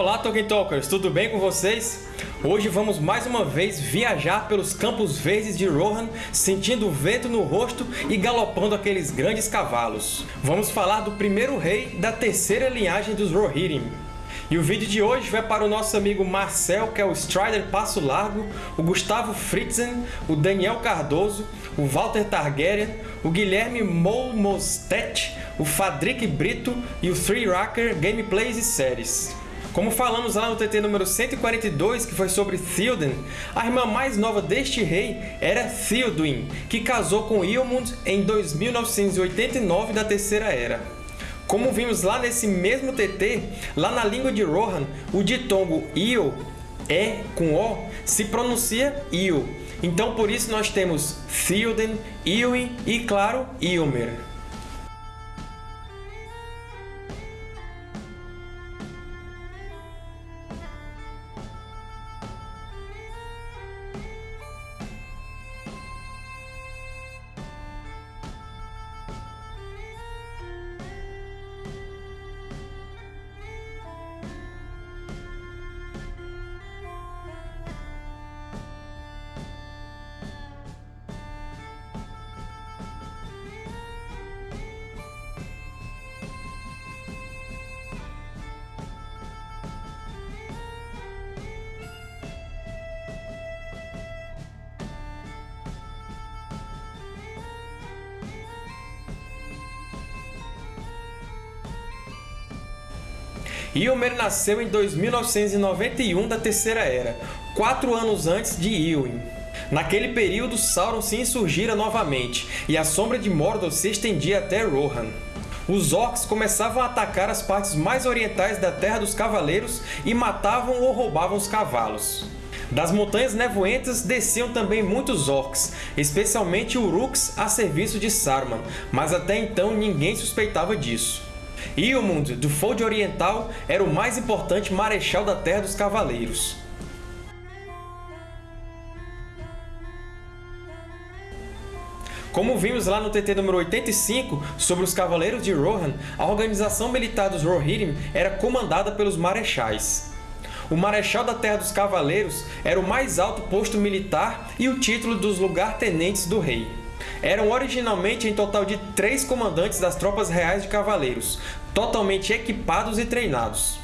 Olá, Tolkien Talkers! Tudo bem com vocês? Hoje vamos mais uma vez viajar pelos campos verdes de Rohan, sentindo o vento no rosto e galopando aqueles grandes cavalos. Vamos falar do primeiro rei da terceira linhagem dos Rohirrim. E o vídeo de hoje vai para o nosso amigo Marcel, que é o Strider Passo Largo, o Gustavo Fritzen, o Daniel Cardoso, o Walter Targaryen, o Guilherme Molmostet, o Fadric Brito e o Three Racker Gameplays e Séries. Como falamos lá no TT número 142, que foi sobre Theoden, a irmã mais nova deste rei era Theoduin, que casou com Eomund em 2989 da Terceira Era. Como vimos lá nesse mesmo TT, lá na língua de Rohan, o ditongo Io, E com O, se pronuncia Io. Então por isso nós temos Theoden, Iwin e, claro, Ilmer. Ilmer nasceu em 2991 da Terceira Era, quatro anos antes de Ilwin. Naquele período, Sauron se insurgira novamente, e a Sombra de Mordor se estendia até Rohan. Os Orcs começavam a atacar as partes mais orientais da Terra dos Cavaleiros e matavam ou roubavam os cavalos. Das Montanhas Nevoentas desciam também muitos Orcs, especialmente Uruks a serviço de Saruman, mas até então ninguém suspeitava disso. Ilmund, do Fold Oriental, era o mais importante marechal da Terra dos Cavaleiros. Como vimos lá no TT número 85, sobre os Cavaleiros de Rohan, a organização militar dos Rohirrim era comandada pelos Marechais. O Marechal da Terra dos Cavaleiros era o mais alto posto militar e o título dos lugar-tenentes do rei. Eram originalmente em total de três comandantes das tropas reais de cavaleiros, totalmente equipados e treinados.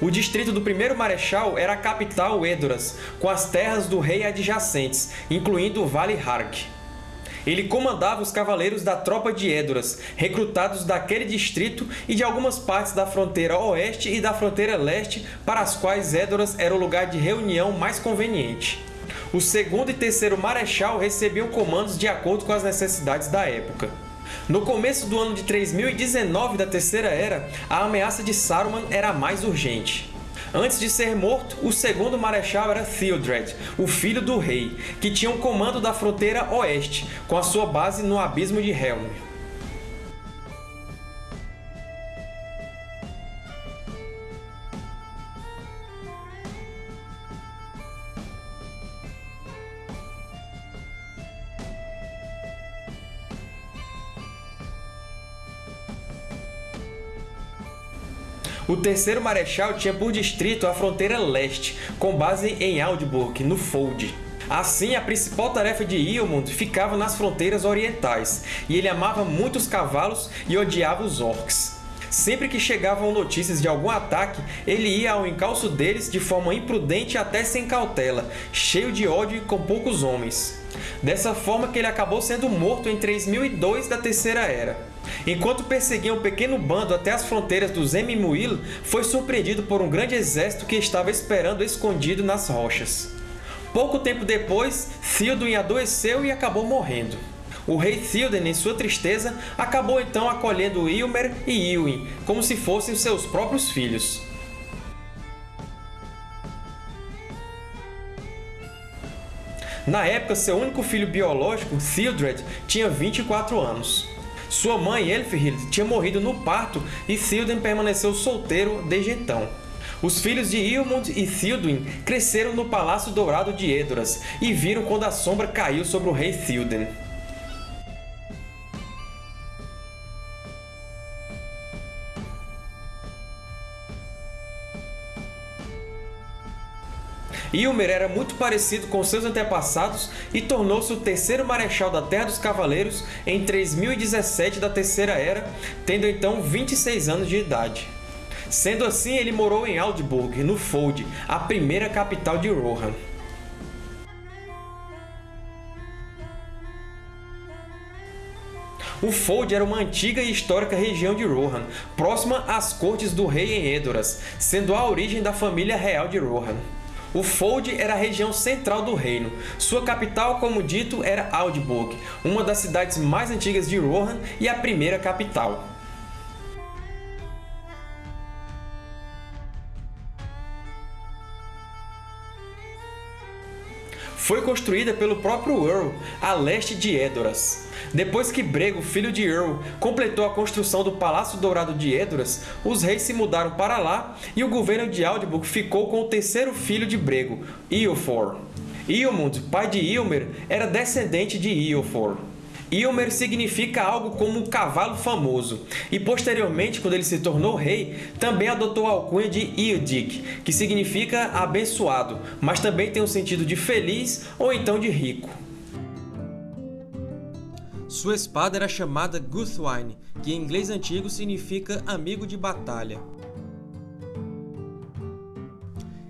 O distrito do primeiro marechal era a capital Edoras, com as terras do rei adjacentes, incluindo o Vale Hark. Ele comandava os cavaleiros da tropa de Edoras, recrutados daquele distrito e de algumas partes da fronteira oeste e da fronteira leste, para as quais Edoras era o lugar de reunião mais conveniente. O segundo e terceiro marechal recebiam comandos de acordo com as necessidades da época. No começo do ano de 3019 da Terceira Era, a ameaça de Saruman era mais urgente. Antes de ser morto, o segundo marechal era Theodred, o filho do rei, que tinha o comando da fronteira oeste, com a sua base no Abismo de Helm. O terceiro marechal tinha por distrito a fronteira leste, com base em Aldburg, no Fold. Assim, a principal tarefa de Eomund ficava nas fronteiras orientais, e ele amava muito os cavalos e odiava os orcs. Sempre que chegavam notícias de algum ataque, ele ia ao encalço deles de forma imprudente até sem cautela, cheio de ódio e com poucos homens. Dessa forma que ele acabou sendo morto em 3002 da Terceira Era. Enquanto perseguia um pequeno bando até as fronteiras dos Emimuil, foi surpreendido por um grande exército que estava esperando escondido nas rochas. Pouco tempo depois, Théoden adoeceu e acabou morrendo. O rei Théoden, em sua tristeza, acabou então acolhendo Ilmer e Ilwin, como se fossem seus próprios filhos. Na época, seu único filho biológico, Theodred, tinha 24 anos. Sua mãe, Elfhild, tinha morrido no parto e Théoden permaneceu solteiro desde então. Os filhos de Ilmund e Théoden cresceram no Palácio Dourado de Edoras e viram quando a sombra caiu sobre o rei Théoden. Ilmer era muito parecido com seus antepassados e tornou-se o terceiro Marechal da Terra dos Cavaleiros em 3017 da Terceira Era, tendo então 26 anos de idade. Sendo assim, ele morou em Aldburg, no Fold, a primeira capital de Rohan. O Fold era uma antiga e histórica região de Rohan, próxima às cortes do rei em Edoras, sendo a origem da família real de Rohan. O Fold era a região central do reino. Sua capital, como dito, era Aldburg, uma das cidades mais antigas de Rohan e a primeira capital. Foi construída pelo próprio Earl, a leste de Edoras. Depois que Brego, filho de Earl, completou a construção do Palácio Dourado de Edoras, os reis se mudaram para lá e o governo de Aldburg ficou com o terceiro filho de Brego, Eofor. Eomund, pai de Ilmer, era descendente de Eofor. Ilmer significa algo como cavalo famoso, e posteriormente, quando ele se tornou rei, também adotou a alcunha de Ildig, que significa abençoado, mas também tem o um sentido de feliz ou então de rico. Sua espada era chamada Guthwine, que em inglês antigo significa amigo de batalha.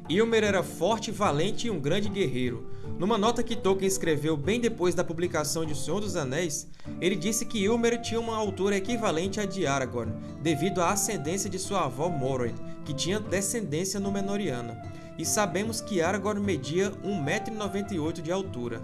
Ilmer era forte, valente e um grande guerreiro. Numa nota que Tolkien escreveu bem depois da publicação de O Senhor dos Anéis, ele disse que Ilmer tinha uma altura equivalente à de Aragorn, devido à ascendência de sua avó Morwen, que tinha descendência Númenoriana. E sabemos que Aragorn media 1,98m de altura.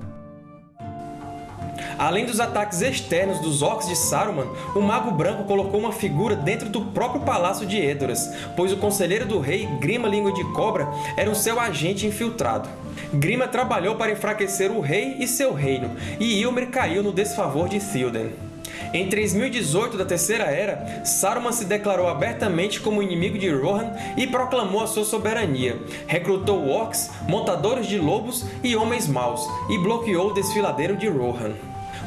Além dos ataques externos dos Orcs de Saruman, o Mago Branco colocou uma figura dentro do próprio Palácio de Edoras, pois o Conselheiro do Rei, Grima Língua de Cobra, era o seu agente infiltrado. Grima trabalhou para enfraquecer o rei e seu reino, e Ilmer caiu no desfavor de Théoden. Em 3018 da Terceira Era, Saruman se declarou abertamente como inimigo de Rohan e proclamou a sua soberania, recrutou orcs, montadores de lobos e homens maus, e bloqueou o desfiladeiro de Rohan.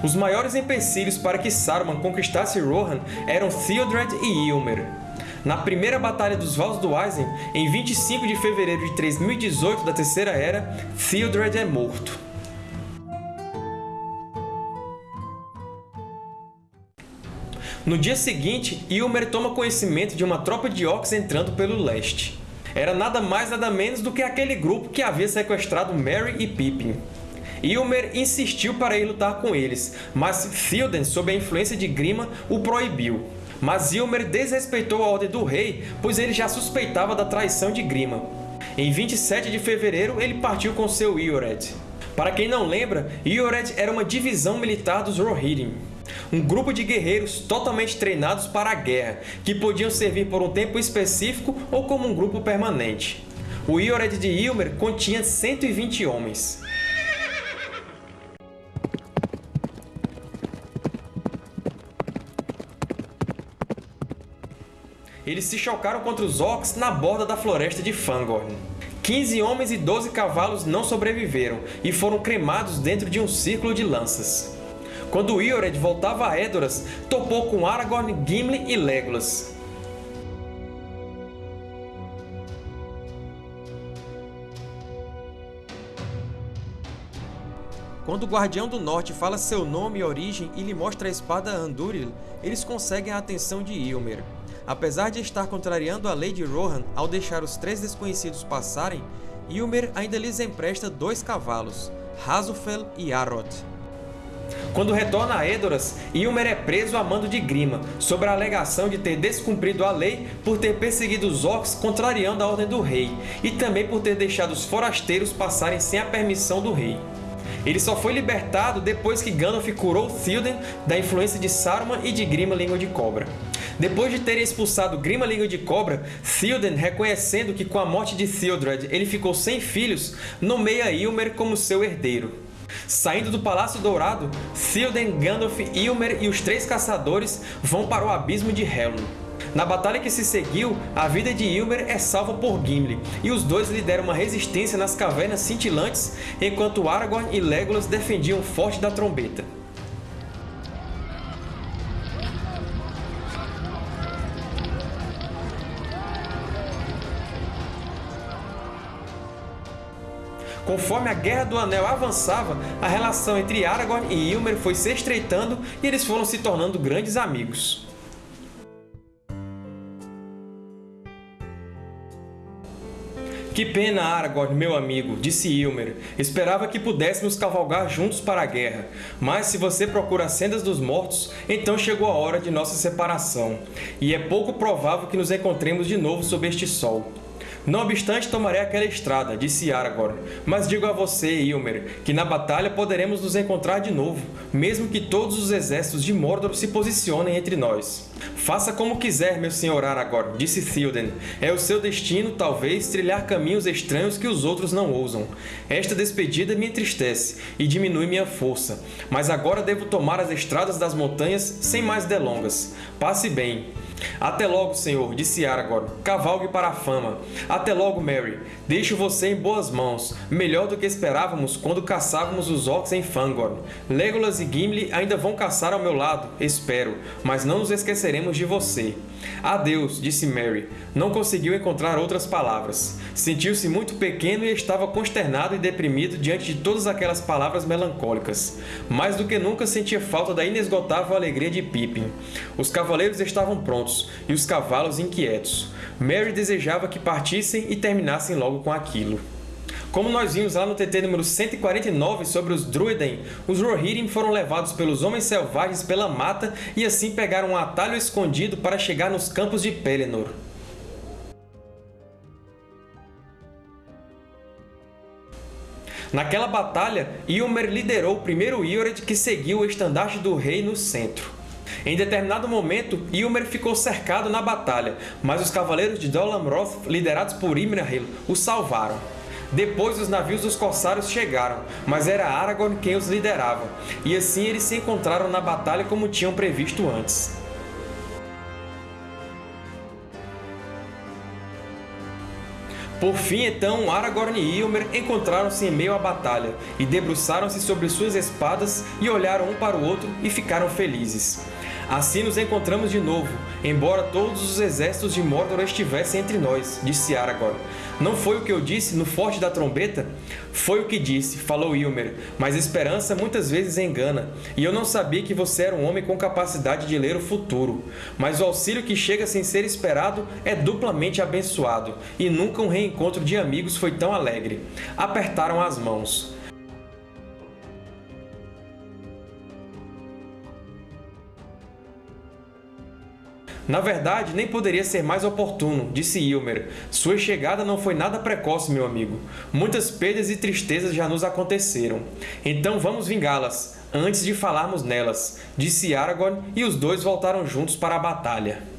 Os maiores empecilhos para que Saruman conquistasse Rohan eram Theodred e Ilmer. Na primeira Batalha dos Vales do Aizen, em 25 de fevereiro de 3018 da Terceira Era, Theodred é morto. No dia seguinte, Ilmer toma conhecimento de uma tropa de orcs entrando pelo leste. Era nada mais nada menos do que aquele grupo que havia sequestrado Merry e Pippin. Ilmer insistiu para ir lutar com eles, mas Théoden, sob a influência de Grima, o proibiu. Mas Ilmer desrespeitou a ordem do rei, pois ele já suspeitava da traição de Grima. Em 27 de fevereiro, ele partiu com seu Iored. Para quem não lembra, Iored era uma divisão militar dos Rohirrim, um grupo de guerreiros totalmente treinados para a guerra, que podiam servir por um tempo específico ou como um grupo permanente. O Iored de Ilmer continha 120 homens. Eles se chocaram contra os Orcs na borda da floresta de Fangorn. 15 homens e 12 cavalos não sobreviveram e foram cremados dentro de um círculo de lanças. Quando Iored voltava a Edoras, topou com Aragorn, Gimli e Legolas. Quando o Guardião do Norte fala seu nome e origem e lhe mostra a espada Andúril, eles conseguem a atenção de Ilmer. Apesar de estar contrariando a lei de Rohan ao deixar os três desconhecidos passarem, Ilmer ainda lhes empresta dois cavalos, Razufel e Arod. Quando retorna a Edoras, Ilmer é preso a mando de Grima, sob a alegação de ter descumprido a lei por ter perseguido os Orcs contrariando a ordem do rei, e também por ter deixado os forasteiros passarem sem a permissão do rei. Ele só foi libertado depois que Gandalf curou Théoden da influência de Saruman e de Grima Língua de Cobra. Depois de terem expulsado Grima Língua de Cobra, Théoden, reconhecendo que com a morte de Theodred ele ficou sem filhos, nomeia Ilmer como seu herdeiro. Saindo do Palácio Dourado, Théoden, Gandalf, Ilmer e os Três Caçadores vão para o Abismo de Helm. Na batalha que se seguiu, a vida de Ilmer é salva por Gimli, e os dois lideram uma resistência nas cavernas cintilantes, enquanto Aragorn e Legolas defendiam o Forte da Trombeta. Conforme a Guerra do Anel avançava, a relação entre Aragorn e Ilmer foi se estreitando e eles foram se tornando grandes amigos. Que pena, Aragorn, meu amigo, disse Ilmer. Esperava que pudéssemos cavalgar juntos para a guerra, mas se você procura as sendas dos mortos, então chegou a hora de nossa separação, e é pouco provável que nos encontremos de novo sob este sol. Não obstante, tomarei aquela estrada, disse Aragorn, mas digo a você, Ilmer, que na batalha poderemos nos encontrar de novo, mesmo que todos os exércitos de Mordor se posicionem entre nós. Faça como quiser, meu senhor Aragorn, disse Théoden. É o seu destino, talvez, trilhar caminhos estranhos que os outros não ousam. Esta despedida me entristece e diminui minha força, mas agora devo tomar as estradas das montanhas sem mais delongas. Passe bem. Até logo, senhor, disse Aragorn. Cavalgue para a fama. Até logo, Merry. Deixo você em boas mãos, melhor do que esperávamos quando caçávamos os orcs em Fangorn. Legolas e Gimli ainda vão caçar ao meu lado, espero, mas não nos esqueceremos de você. Adeus, disse Merry. Não conseguiu encontrar outras palavras. Sentiu-se muito pequeno e estava consternado e deprimido diante de todas aquelas palavras melancólicas. Mais do que nunca sentia falta da inesgotável alegria de Pippin. Os cavaleiros estavam prontos, e os cavalos inquietos. Merry desejava que partissem e terminassem logo com aquilo. Como nós vimos lá no TT número 149 sobre os Druiden, os Rohirrim foram levados pelos Homens Selvagens pela mata e assim pegaram um atalho escondido para chegar nos campos de Pelennor. Naquela batalha, Ilmer liderou o primeiro Iored que seguiu o estandarte do rei no centro. Em determinado momento, Ilmer ficou cercado na batalha, mas os cavaleiros de Dol Amroth, liderados por Imrahil, o salvaram. Depois os navios dos corsários chegaram, mas era Aragorn quem os liderava, e assim eles se encontraram na batalha como tinham previsto antes. Por fim, então, Aragorn e Ilmer encontraram-se em meio à batalha, e debruçaram-se sobre suas espadas e olharam um para o outro e ficaram felizes. Assim nos encontramos de novo, embora todos os exércitos de Mordor estivessem entre nós, disse Aragorn. Não foi o que eu disse no Forte da Trombeta? Foi o que disse, falou Ilmer, mas esperança muitas vezes engana, e eu não sabia que você era um homem com capacidade de ler o futuro. Mas o auxílio que chega sem ser esperado é duplamente abençoado, e nunca um reencontro de amigos foi tão alegre. Apertaram as mãos. Na verdade, nem poderia ser mais oportuno, disse Ilmer. Sua chegada não foi nada precoce, meu amigo. Muitas perdas e tristezas já nos aconteceram. Então vamos vingá-las, antes de falarmos nelas, disse Aragorn, e os dois voltaram juntos para a batalha.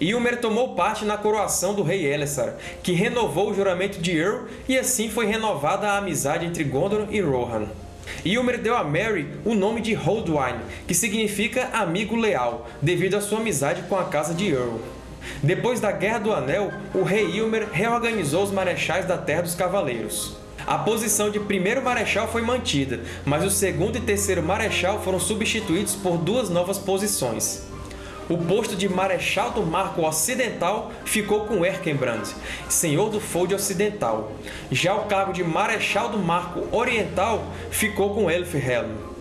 Ilmer tomou parte na coroação do rei Elessar, que renovou o juramento de Earl e assim foi renovada a amizade entre Gondor e Rohan. Ilmer deu a Merry o nome de Holdwine, que significa amigo leal, devido à sua amizade com a casa de Earl. Depois da Guerra do Anel, o rei Ilmer reorganizou os marechais da Terra dos Cavaleiros. A posição de primeiro marechal foi mantida, mas o segundo e terceiro marechal foram substituídos por duas novas posições. O posto de Marechal do Marco Ocidental ficou com Erkenbrand, senhor do Fold Ocidental. Já o cargo de Marechal do Marco Oriental ficou com Elfhelm.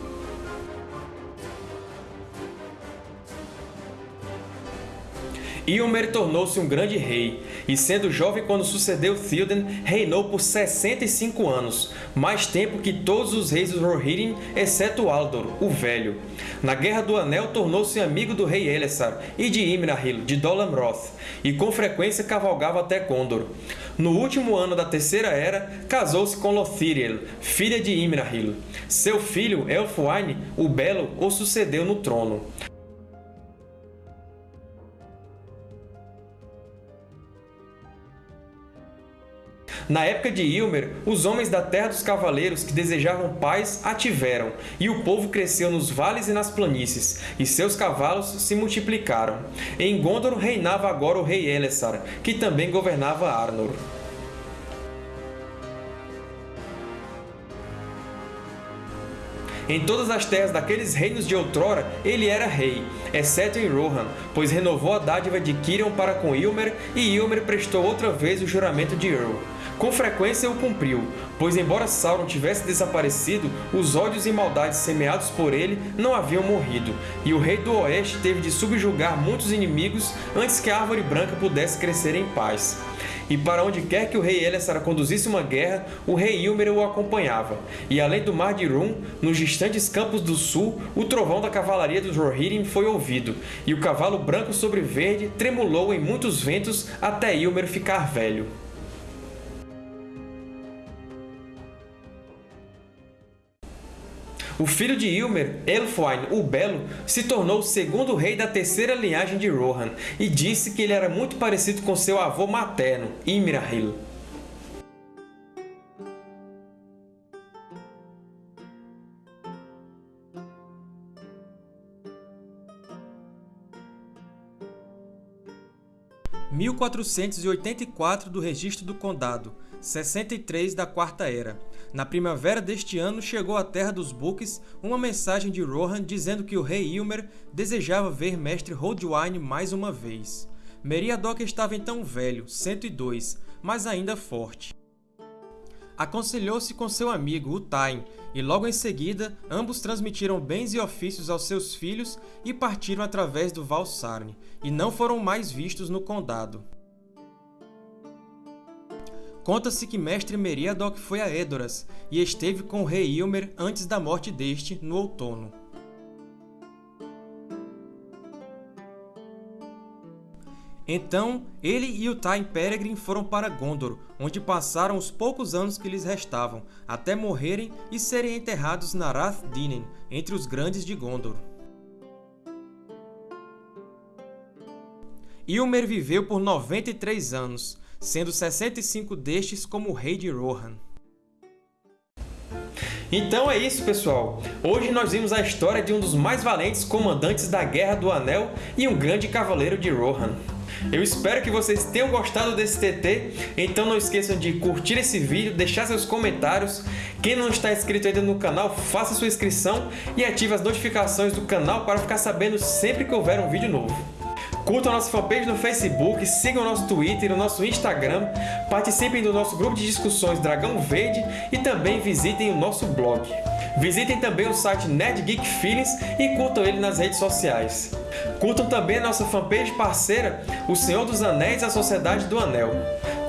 Ilmer tornou-se um grande rei, e sendo jovem quando sucedeu Théoden, reinou por 65 anos, mais tempo que todos os reis dos Rohirrim, exceto Aldor, o Velho. Na Guerra do Anel, tornou-se amigo do rei Elessar e de Imrahil, de Dol Amroth, e com frequência cavalgava até Gondor. No último ano da Terceira Era, casou-se com Lothiriel, filha de Imrahil. Seu filho, Elfwine, o Belo, o sucedeu no trono. Na época de Ilmer, os homens da Terra dos Cavaleiros que desejavam paz a tiveram, e o povo cresceu nos vales e nas planícies, e seus cavalos se multiplicaram. Em Gondor reinava agora o rei Elessar, que também governava Arnor. Em todas as terras daqueles reinos de outrora, ele era rei, exceto em Rohan, pois renovou a dádiva de Kirion para com Ilmer, e Ilmer prestou outra vez o juramento de Earl. Com frequência o cumpriu, pois embora Sauron tivesse desaparecido, os ódios e maldades semeados por ele não haviam morrido, e o Rei do Oeste teve de subjugar muitos inimigos antes que a Árvore Branca pudesse crescer em paz. E para onde quer que o rei Elessar conduzisse uma guerra, o rei Ilmer o acompanhava. E além do Mar de Rum, nos distantes campos do sul, o trovão da cavalaria dos Rohirrim foi ouvido, e o cavalo branco sobre verde tremulou em muitos ventos até Ilmer ficar velho. O filho de Ilmer, Elfwine o Belo, se tornou o segundo rei da terceira linhagem de Rohan e disse que ele era muito parecido com seu avô materno, Imrahil. (1484) do Registro do Condado, 63 da Quarta Era. Na primavera deste ano chegou à Terra dos Books uma mensagem de Rohan dizendo que o rei Ilmer desejava ver Mestre Holdwine mais uma vez. Meriadoc estava então velho, 102, mas ainda forte. Aconselhou-se com seu amigo, Utain, e logo em seguida ambos transmitiram bens e ofícios aos seus filhos e partiram através do Val Sarne, e não foram mais vistos no Condado. Conta-se que Mestre Meriadoc foi a Edoras e esteve com o rei Ilmer antes da morte deste, no outono. Então, ele e o Tain Peregrin foram para Gondor, onde passaram os poucos anos que lhes restavam, até morrerem e serem enterrados na Rath Dinen, entre os Grandes de Gondor. Ilmer viveu por 93 anos, sendo 65 destes como rei de Rohan. Então é isso, pessoal! Hoje nós vimos a história de um dos mais valentes comandantes da Guerra do Anel e um grande cavaleiro de Rohan. Eu espero que vocês tenham gostado desse TT, então não esqueçam de curtir esse vídeo, deixar seus comentários. Quem não está inscrito ainda no canal, faça sua inscrição e ative as notificações do canal para ficar sabendo sempre que houver um vídeo novo. Curtam a nossa fanpage no Facebook, sigam o nosso Twitter e o nosso Instagram, participem do nosso grupo de discussões Dragão Verde e também visitem o nosso blog. Visitem também o site Nerd Geek Feelings e curtam ele nas redes sociais. Curtam também a nossa fanpage parceira, O Senhor dos Anéis e a Sociedade do Anel.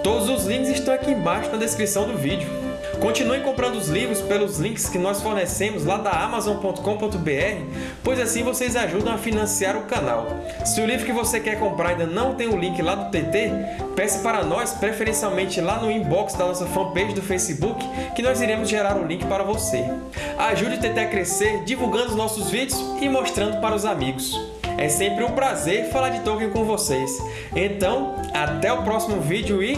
Todos os links estão aqui embaixo na descrição do vídeo. Continuem comprando os livros pelos links que nós fornecemos lá da Amazon.com.br, pois assim vocês ajudam a financiar o canal. Se o livro que você quer comprar ainda não tem o link lá do TT, peça para nós, preferencialmente lá no inbox da nossa fanpage do Facebook, que nós iremos gerar o link para você. Ajude o TT a crescer divulgando os nossos vídeos e mostrando para os amigos. É sempre um prazer falar de Tolkien com vocês. Então, até o próximo vídeo e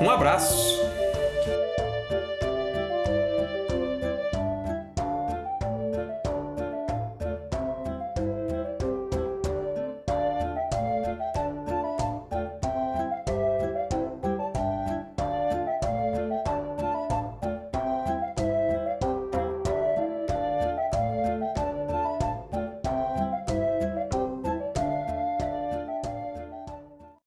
um abraço!